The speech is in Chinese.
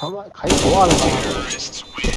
他妈开挂了吧